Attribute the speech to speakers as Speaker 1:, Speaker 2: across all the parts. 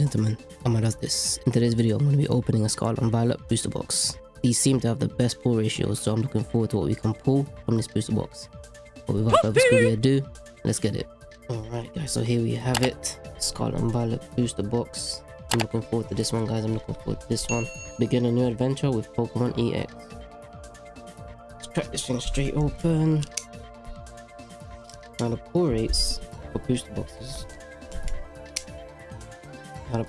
Speaker 1: and gentlemen, Amma does this. In today's video, I'm going to be opening a Scarlet and Violet booster box. These seem to have the best pull ratios, so I'm looking forward to what we can pull from this booster box. But without further ado, let's get it. Alright guys, so here we have it. Scarlet and Violet booster box. I'm looking forward to this one guys, I'm looking forward to this one. Begin a new adventure with Pokemon EX. Let's crack this thing straight open. Now the pull rates for booster boxes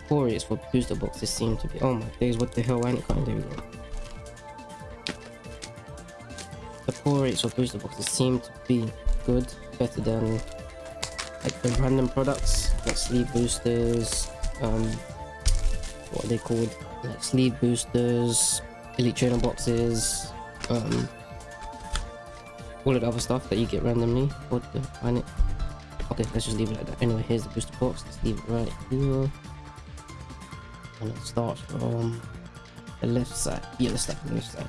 Speaker 1: pull rates for booster boxes seem to be. Oh my days what the hell? Why ain't coming there we go the pull rates for booster boxes seem to be good better than like the random products. Like sleeve boosters um what are they called? Like sleeve boosters elite trainer boxes um all of the other stuff that you get randomly. What the? It okay let's just leave it like that. Anyway here's the booster box. Let's leave it right here and it starts from the left side. Yeah let's the left side.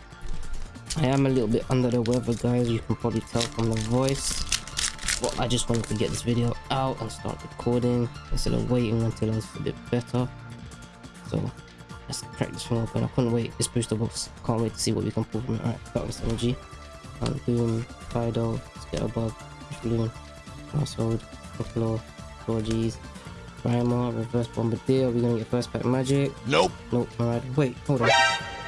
Speaker 1: I am a little bit under the weather guys. You can probably tell from the voice. But i just wanted to get this video out and start recording instead of waiting until i was a bit better. So let's crack this one open. I couldn't wait. This booster box can't wait to see what we can pull from it. All right darkness energy. Um, boom Fidough scatterbug balloon household Piccolo, Georgie's Primer, Reverse Bombirdier. Are we gonna get first pack magic?
Speaker 2: Nope.
Speaker 1: Nope. Alright. Wait, hold on.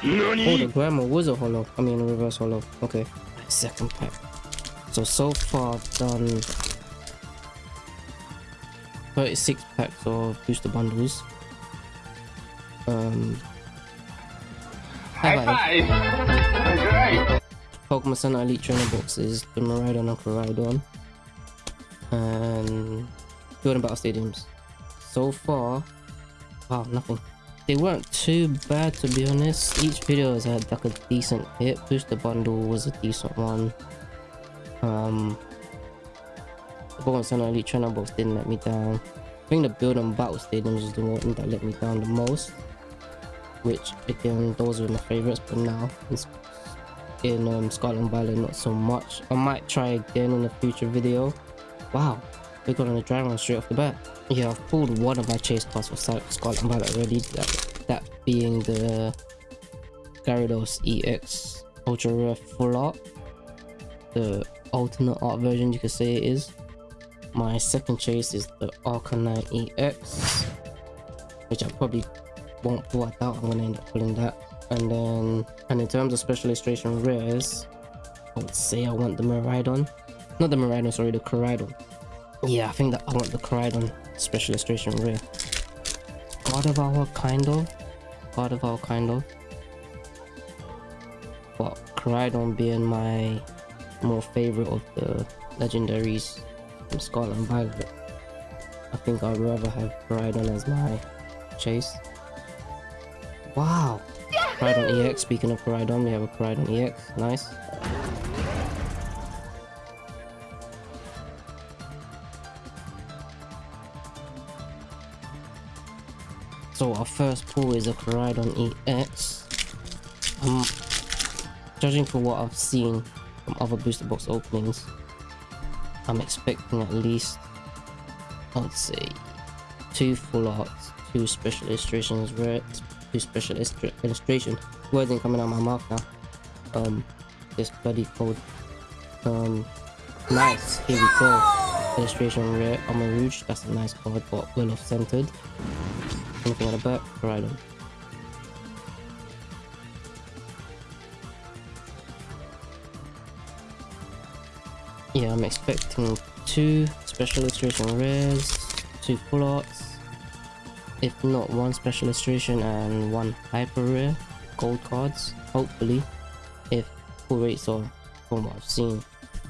Speaker 2: Nani?
Speaker 1: Oh, the Grammar was a holo. I mean, a reverse holo. Okay. Second pack. So, so far I've done 36 packs of booster bundles. Um,
Speaker 2: High five. Alright.
Speaker 1: Pokemon Center Elite Trainer boxes, the Miraidon and Koraidon. And Building Battle Stadiums. So far, wow, nothing. They weren't too bad to be honest. Each video has had like a decent hit. Booster Bundle was a decent one. Um, the Pokemon Center Elite Trainer box didn't let me down. I think the Building Battle Stadiums is the one that let me down the most. Which again, those were my favorites, but now it's in um, Scarlet and Violet not so much. I might try again in a future video. Wow, we got on a dry run straight off the bat. Yeah, I've pulled one of my chase cards for Scarlet and Violet already. That, that being the Gyarados EX Ultra Rare Full Art. The alternate art version you could say it is. My second chase is the Arcanine EX. Which I probably won't pull, I doubt I'm gonna end up pulling that and then and in terms of special illustration rares i would say i want the Miraidon. not the Miraidon, sorry the Koraidon yeah i think that i want the Koraidon special illustration rare Gardevoir kind of Gardevoir kind of? But Koraidon being my more favorite of the legendaries from Scarlet and Violet. I think I'd rather have Koraidon as my chase. Wow! Koraidon EX, speaking of Koraidon, we have a Koraidon EX, nice. So our first pull is a Koraidon EX. Um, judging from what I've seen from other booster box openings, I'm expecting at least, I would say, two full arts, two special illustrations, rare, two special illustration. Words ain't coming out my mouth now. Um, this bloody code. Um, nice. Here we go. Illustration rare Armarouge. That's a nice card, but well off centered. Anything on the back? Right on. Yeah, I'm expecting two special illustration rares, two full arts, if not one special illustration and one hyper rare gold cards hopefully if full rates are from what i've seen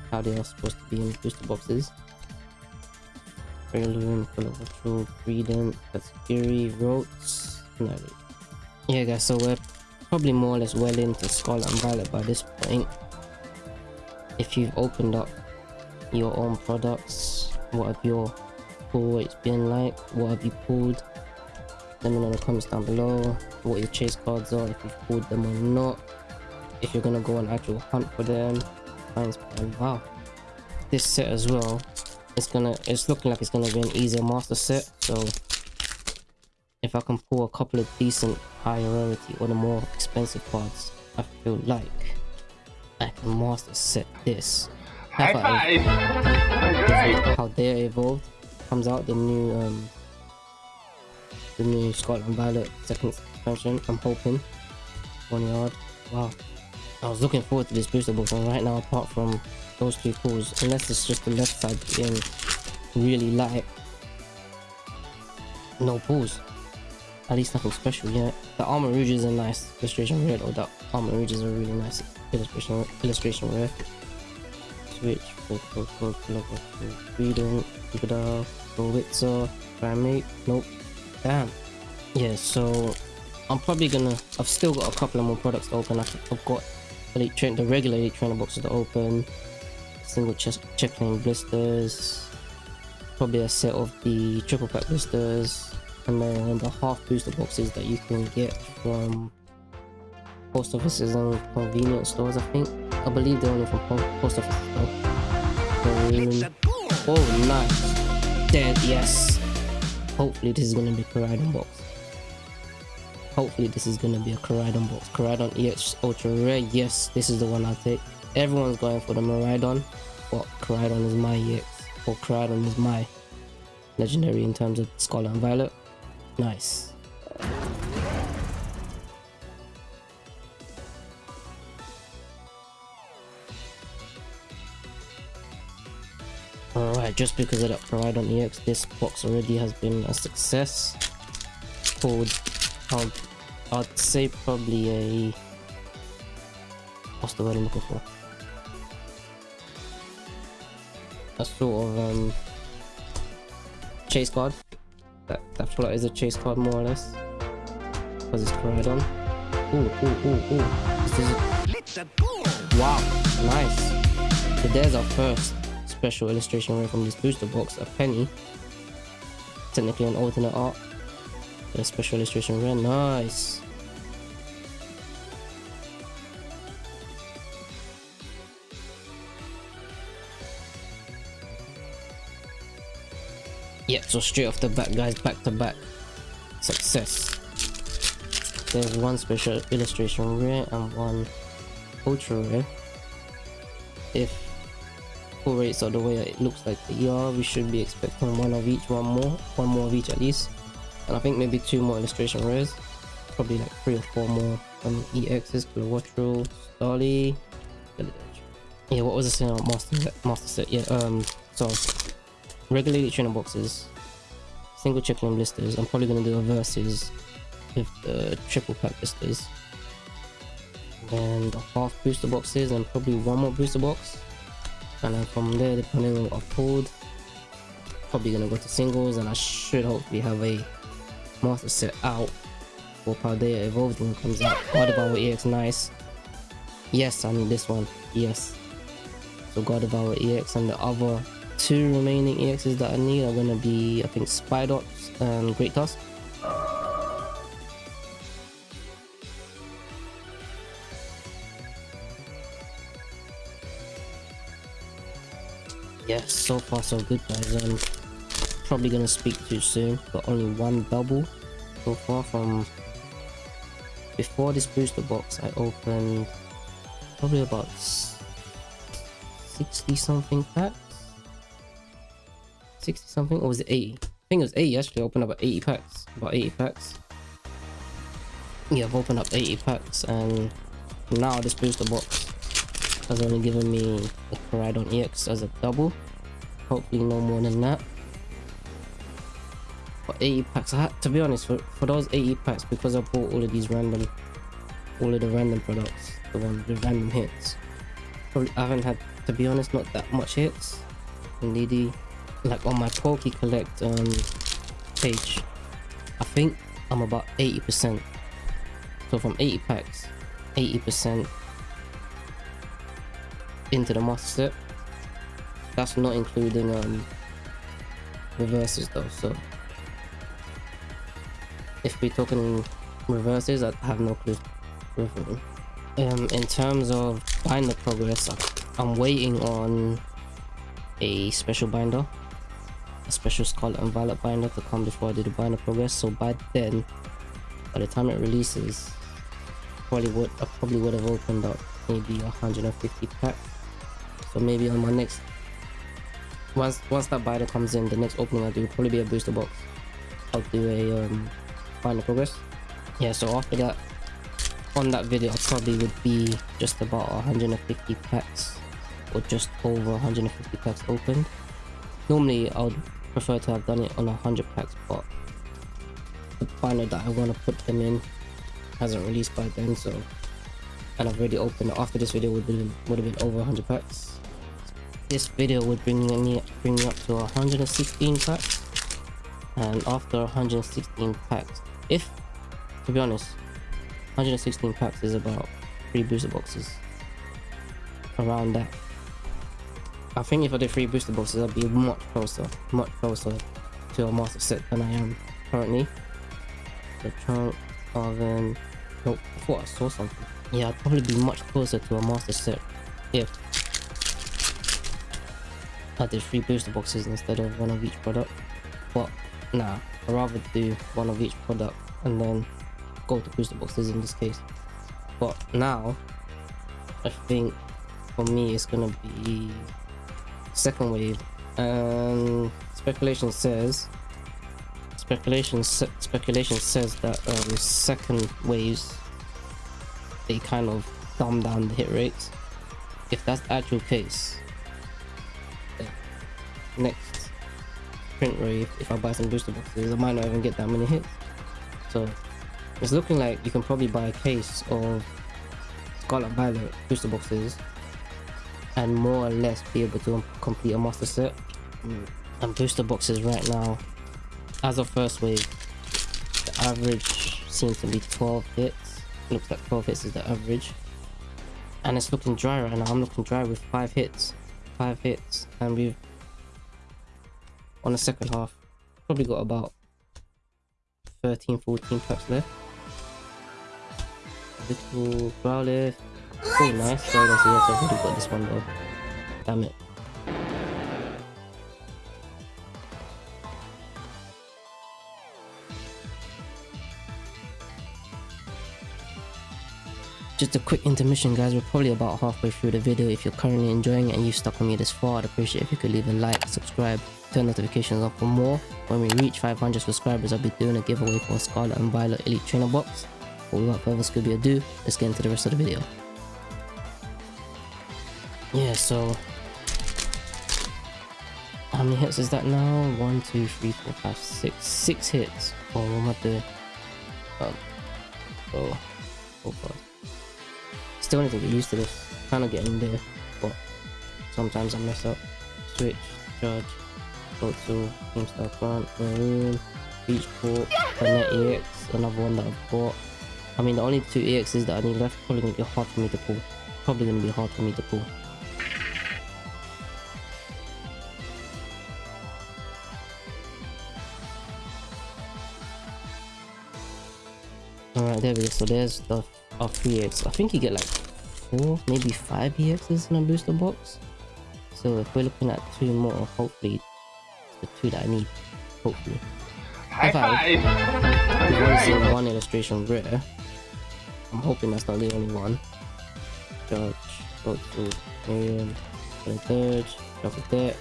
Speaker 1: how they are supposed to be in booster boxes Of Patrol, Breedent, Katsukiri, no. Yeah guys, so we're probably more or less well into Scarlet and Violet by this point. If you've opened up your own products, what have your pull been like? What have you pulled? let me know in the comments down below what your chase cards are if you've pulled them or not if you're gonna go on actual hunt for them wow this set as well it's gonna it's looking like it's gonna be an easier master set so if I can pull a couple of decent higher rarity or the more expensive cards, I feel like I can master set this.
Speaker 2: High five! Great!
Speaker 1: Paldea Evolved comes out, the new um the new Scarlet and Violet second expansion. I'm hoping. One yard. Wow. I was looking forward to this booster box and right now apart from those three pulls, unless it's just the left side being really light. No pulls. At least nothing special yet. The Armarouge is a nice illustration rare or the Armarouge is a really nice illustration illustration rare. Switch, Freedom, Gowitzer, Primate, nope. Damn. Yeah, so I'm probably gonna I've still got a couple of more products to open. I've got elite train the regular elite trainer boxes to open, single chest check lane blisters, probably a set of the triple pack blisters, and then the half booster boxes that you can get from post offices and convenience stores I think. I believe they're only from post offices though. Oh nice. Dead yes. Hopefully this is going to be Koraidon box. Hopefully this is going to be a Koraidon box. Koraidon EX Ultra Rare yes this is the one I'll take everyone's going for the Miraidon but Koraidon is my EX or Koraidon is my legendary in terms of Scarlet and Violet Nice. Alright, just because of that Koraidon EX, this box already has been a success. Pulled, I'd, I'd say probably a... What's the word I'm looking for? A sort of um, chase card that that float is a chase card more or less because it's Koraidon. Ooh, ooh, ooh, ooh. This is a... Wow, nice. So there's our first special illustration rare from this booster box, a penny. Technically an alternate art. A special illustration rare, nice. Yeah, so straight off the bat, guys, back to back success. There's one special illustration rare and one ultra rare. If full rates are the way it looks like they are, we should be expecting one of each, one more, one more of each at least. And I think maybe two more illustration rares. Probably like three or four more um, EXs, Kilowattrel, Starly. Yeah, what was I saying Master Set? Master Set, yeah, um, so regulated trainer boxes, single check lane blisters. I'm probably gonna do a versus with the triple pack blisters. And half booster boxes and probably one more booster box. And then from there, depending on what I've pulled, probably gonna go to singles and I should hopefully have a master set out for Paldea Evolved when it comes out. Gardevoir EX nice. Yes, I need this one. Yes. So God of Gardevoir EX and the other two remaining EXs that I need are gonna be, I think, Spidops and Great Tusk. Yeah, so far so good guys. I'm probably gonna speak too soon. Got only one double so far from before this booster box I opened probably about 60 something packs 60 something or was it 80 i think it was 80 actually I opened up 80 packs about 80 packs. Yeah i've opened up 80 packs and now this booster box has only given me a Koraidon EX as a double. Hopefully no more than that. But 80 packs I had, to be honest for, for those 80 packs because I bought all of these random all of the random products the ones the random hits probably I haven't had to be honest not that much hits. In DD like on my Poke Collect um, page, I think I'm about 80%. So from 80 packs, 80% into the master set. That's not including um, reverses though, so if we're talking reverses, I have no clue. Um, in terms of binder progress, I'm waiting on a special binder a special Scarlet and Violet binder to come before I do the binder progress. So by then, by the time it releases, probably would I probably would have opened up maybe 150 packs. So maybe on my next once once that binder comes in, the next opening I do will probably be a booster box. I'll do a um binder progress. Yeah, so after that on that video I probably would be just about 150 packs or just over 150 packs opened. Normally I would prefer to have done it on a 100 packs but the binder that I want to put them in hasn't released by then so and I've already opened after this video would have been, would have been over 100 packs. This video would bring me bring me up to 116 packs and after 116 packs if to be honest 116 packs is about three booster boxes. Around that I think if I did three booster boxes I'd be much closer much closer to a master set than I am currently. The trunk oven nope I thought I saw something. Yeah I'd probably be much closer to a master set if I did three booster boxes instead of one of each product. But nah I'd rather do one of each product and then go to booster boxes in this case. But now I think for me it's gonna be second wave. And speculation says speculation speculation says that um, second waves they kind of dumb down the hit rates. If that's the actual case next print wave if I buy some booster boxes I might not even get that many hits. So it's looking like you can probably buy a case of Scarlet Violet booster boxes and more or less be able to complete a master set. Mm. And booster boxes right now, as of first wave, the average seems to be 12 hits. Looks like 12 hits is the average. And it's looking dry right now. I'm looking dry with 5 hits. 5 hits. And we've, on the second half, probably got about 13, 14 packs left little Growlithe. Oh, nice. Well, that's yes, I've already got this one though. Damn it. Just a quick intermission guys, we're probably about halfway through the video. If you're currently enjoying it and you've stuck with me this far, I'd appreciate if you could leave a like, subscribe, turn notifications on for more. When we reach 500 subscribers, I'll be doing a giveaway for a Scarlet and Violet Elite Trainer box. But without further ado, let's get into the rest of the video. Yeah, so... How many hits is that now? One, two, three, four, five, six. Six hits. Oh, what am I doing? Um, oh, oh god. Still need to get used to this. Kind of getting there, but sometimes I mess up. Switch, charge, go to GameStar Front, Maroon, Beachport, the Net EX, another one that I've bought. I mean, the only two EXs that I need left probably gonna be hard for me to pull. Probably gonna be hard for me to pull. There we go. So there's the our three EX. I think you get like four, maybe five EXs in a booster box. So if we're looking at two more, hopefully the two that I need. Hopefully.
Speaker 2: High five!
Speaker 1: We've only one illustration rare. I'm hoping that's not the only one. Judge, go to Miriam, the third, drop it there.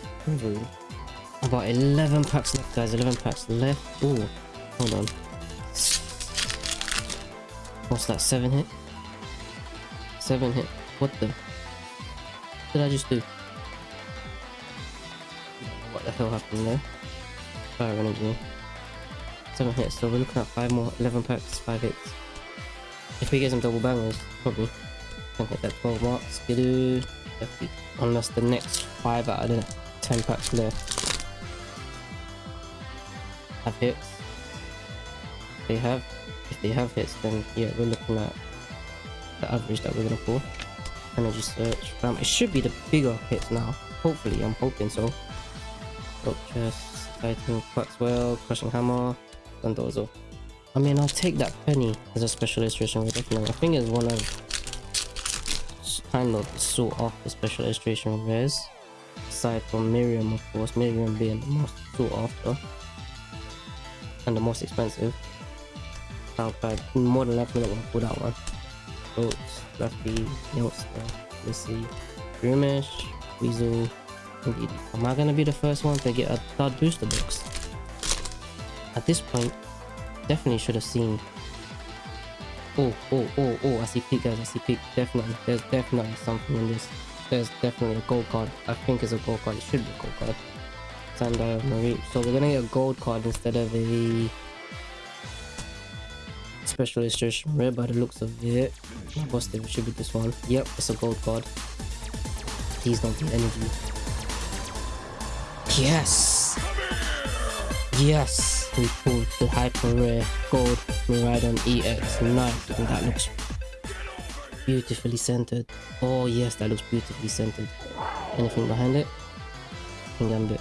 Speaker 1: About 11 packs left, guys. 11 packs left. Oh, hold on. What's that? 7 hit? 7 hit. What the? What did I just do? What the hell happened there? Fire energy. 7 hits, so we're looking at 5 more. 11 packs, 5 hits. If we get some double bangers, probably can hit that 12 mark. Skidoo. Unless the next 5 out of the 10 packs left have hits. They have, if they have hits, then yeah, we're looking at the average that we're gonna pull. Energy search. Um, it should be the bigger hits now. Hopefully, I'm hoping so. Rock chest, Titan, Quaxwell, Crushing Hammer, Dondozo. I mean, I'll take that penny as a special illustration definitely. I think it's one of kind of of the special illustration rares. Aside from Miriam, of course, Miriam being the most sought after and the most expensive. Soundpad, more than likely not gonna pull that one. Goats, Fluffy, Youngster, Missy, Rumish, Weasel, Indeed. Am I gonna be the first one to get a third booster box? At this point, definitely should have seen. Oh, oh, oh, oh, I see peak guys, I see peak. Definitely, there's definitely something in this. There's definitely a gold card. I think it's a gold card, it should be a gold card. Sandra Marie. So we're gonna get a gold card instead of a special illustration rare by the looks of it. Positive, it should be this one. Yep, it's a gold card. Please don't be energy. Yes! Yes! We pulled the hyper rare gold Miraidon EX. Nice. And that looks beautifully centered. Oh yes, that looks beautifully centered. Anything behind it? Gambit.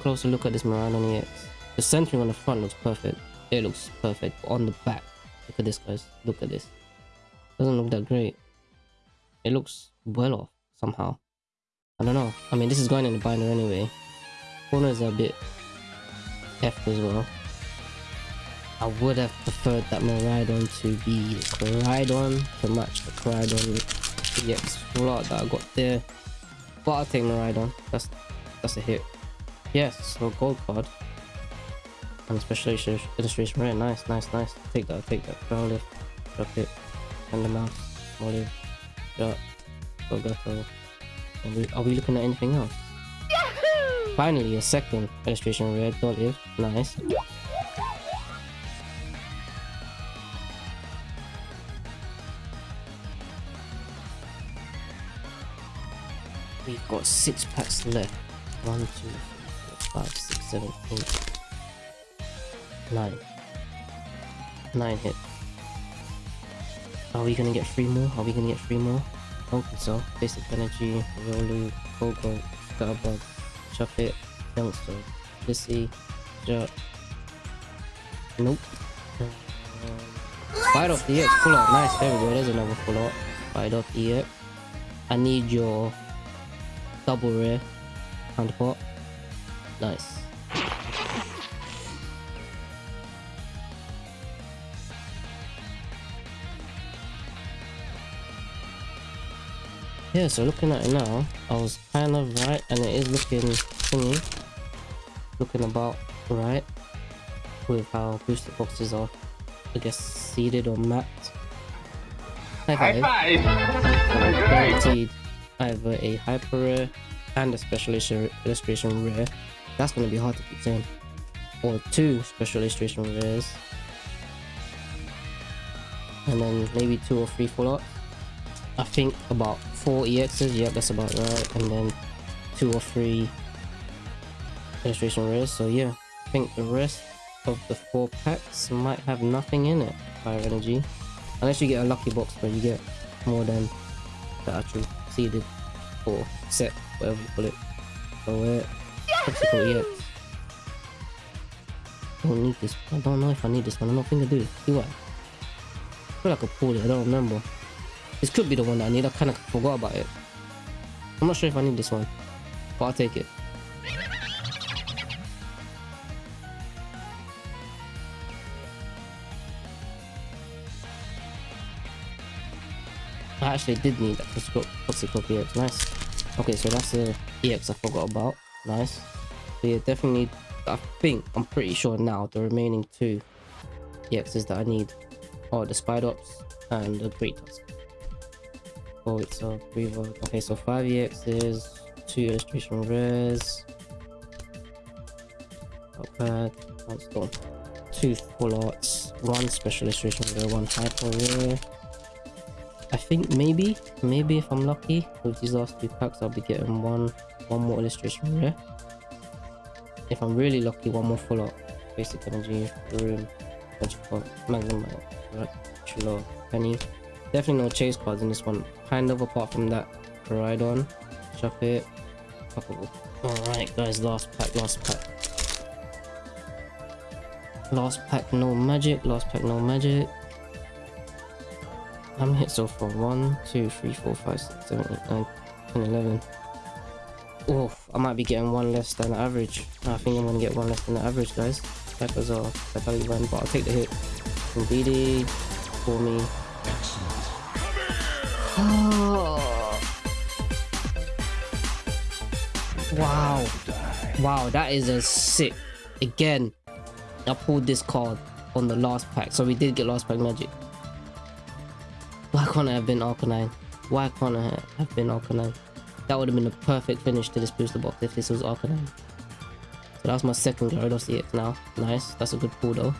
Speaker 1: Closer look at this Miraidon EX. The centering on the front looks perfect. It looks perfect. On the back, look at this guys. Look at this. Doesn't look that great. It looks well off somehow. I don't know. I mean, this is going in the binder anyway. Corners are a bit F as well. I would have preferred that Miraidon to be the Koraidon to match the Koraidon EX art that I got there. But I'll take Miraidon. That's that's a hit. Yes, so gold card. And special illustration rare. Nice, nice, nice. Take that, take that. Ground lift. Drop it. And the mouse. Olive. Shot. Gogato. Are we, are we looking at anything else? Yahoo! Finally, a second illustration rare. Olive. Nice. We've got six packs left. One, two, five, six, seven, eight, nine. Nine hit. Are we gonna get three more? Are we gonna get three more? Hope so. Basic energy, Rolu, Gogo, Scatterbug, Shuffit, Youngster, Lissy, Jut. Nope. Um, Fight off the EX, pull out. Nice, there we go. There's another pull out. Fight off EX. I need your double rare counterpart. Nice. Yeah, so looking at it now, I was kind of right, and it is looking thingy, looking about right with how booster boxes are, I guess, seeded or mapped.
Speaker 2: High five! High five.
Speaker 1: Guaranteed either a hyper rare and a special illustration rare. That's going to be hard to saying. Or two special illustration rares. And then maybe two or three arts. I think about four EXs, yeah, that's about right. And then two or three illustration rares. So yeah, I think the rest of the four packs might have nothing in it. Fire energy. Unless you get a lucky box where you get more than the actual seeded or set, whatever you call it. So uh, obstacle EX. I don't need this. I don't know if I need this one. I don't think I do. It. Do I? I feel like I pulled it. I don't remember. This could be the one that I need. I kind of forgot about it. I'm not sure if I need this one, but I'll take it. I actually did need that Toxic EX. Nice. Okay, so that's the EX I forgot about. Nice. Yeah, definitely, I think, I'm pretty sure now the remaining two EXs that I need are the Spidops and the Great Tusk. Oh, it's a vote. Okay, so 5 EXs, 2 illustration rares. Not bad. That's oh, gone. 2 full arts, 1 special illustration rare, 1 hyper rare. I think maybe, maybe if I'm lucky with these last two packs, I'll be getting one, one more illustration rare. If I'm really lucky, one more full art. Basic energy, room, magnum, right, Chilo, penny. Definitely no chase cards in this one. Kind of apart from that Koraidon. Chop it. Alright guys, last pack, last pack. Last pack, no magic. Last pack, no magic. I'm hit so far 1, 2, 3, 4, 5, 6, 7, 8, 9, 10, 11. Oh, I might be getting one less than average. I think I'm gonna get one less than the average, guys. That was a fatality run, but I'll take the hit. From BD for me. Oh. Wow. Wow, that is a sick. Again, I pulled this card on the last pack. So we did get last pack magic. Why can't I have been Arcanine? Why can't I have been Arcanine? That would have been a perfect finish to this booster box if this was Arcanine. So that's my second Gyarados EX now. Nice. That's a good pull though.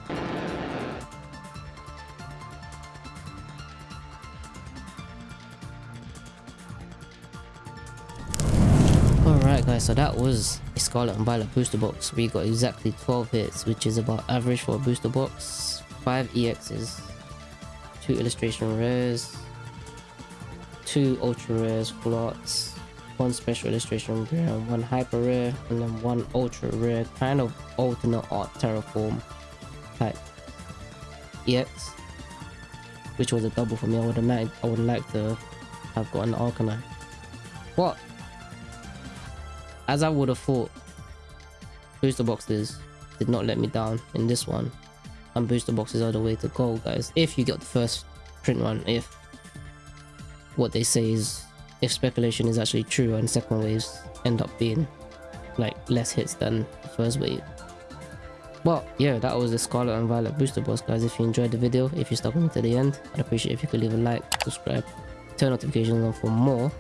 Speaker 1: Alright guys, so that was a Scarlet and Violet booster box. We got exactly 12 hits, which is about average for a booster box. 5 EXs, 2 illustration rares, 2 ultra rares, flots, 1 special illustration rare, 1 hyper rare, and then 1 ultra rare, kind of alternate art terraform type EX. Which was a double for me. I would have liked, I would like to have gotten the Arcanine. But as I would have thought, booster boxes did not let me down in this one. And booster boxes are the way to go, guys. If you get the first print run, if what they say is, if speculation is actually true and second waves end up being like less hits than the first wave. But yeah, that was the Scarlet and Violet booster box, guys. If you enjoyed the video, if you stuck with me to the end, I'd appreciate if you could leave a like, subscribe, turn notifications on for more.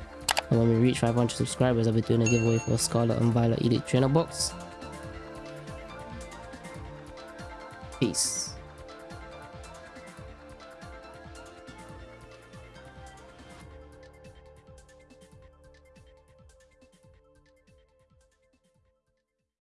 Speaker 1: And when we reach 500 subscribers, I'll be doing a giveaway for a Scarlet and Violet Elite Trainer box. Peace.